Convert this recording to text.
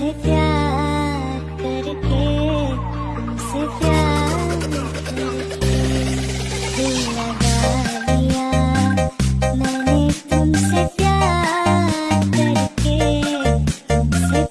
तुमसे प्यार करके तुमसे प्यार करके दिल लगा